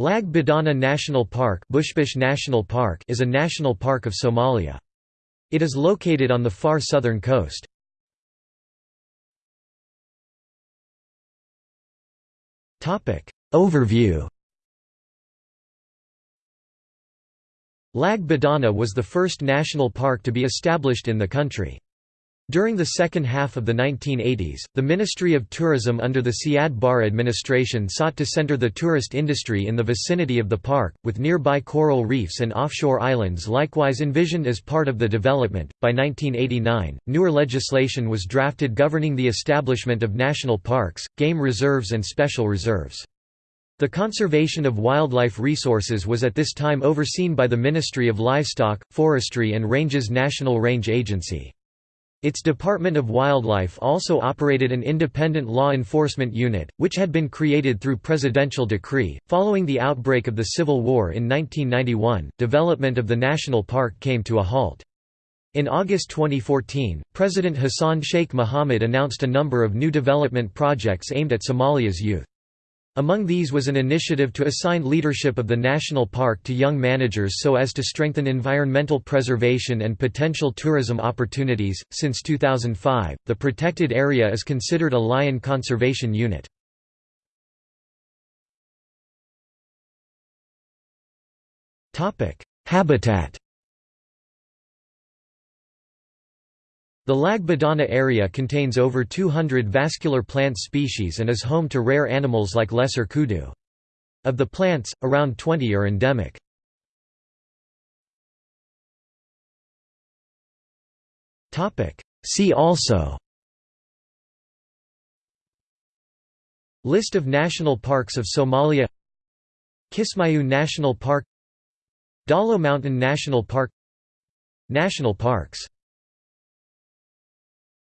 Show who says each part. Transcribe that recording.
Speaker 1: Lag Badana National Park, Bushbush National Park is a national park of Somalia. It is located on the far southern coast. Overview Lag Badana was the first national park to be established in the country. During the second half of the 1980s, the Ministry of Tourism under the Siad Barre administration sought to center the tourist industry in the vicinity of the park, with nearby coral reefs and offshore islands likewise envisioned as part of the development. By 1989, newer legislation was drafted governing the establishment of national parks, game reserves, and special reserves. The conservation of wildlife resources was at this time overseen by the Ministry of Livestock, Forestry and Ranges National Range Agency. Its Department of Wildlife also operated an independent law enforcement unit, which had been created through presidential decree. Following the outbreak of the Civil War in 1991, development of the national park came to a halt. In August 2014, President Hassan Sheikh Mohamud announced a number of new development projects aimed at Somalia's youth. Among these was an initiative to assign leadership of the national park to young managers so as to strengthen environmental preservation and potential tourism opportunities. Since 2005, the protected area is considered a lion conservation unit. Topic: Habitat The Lag Badana area contains over 200 vascular plant species and is home to rare animals like lesser kudu. Of the plants, around 20 are endemic. See also List of national parks of Somalia Kismayu National Park Dalo Mountain National Park National parks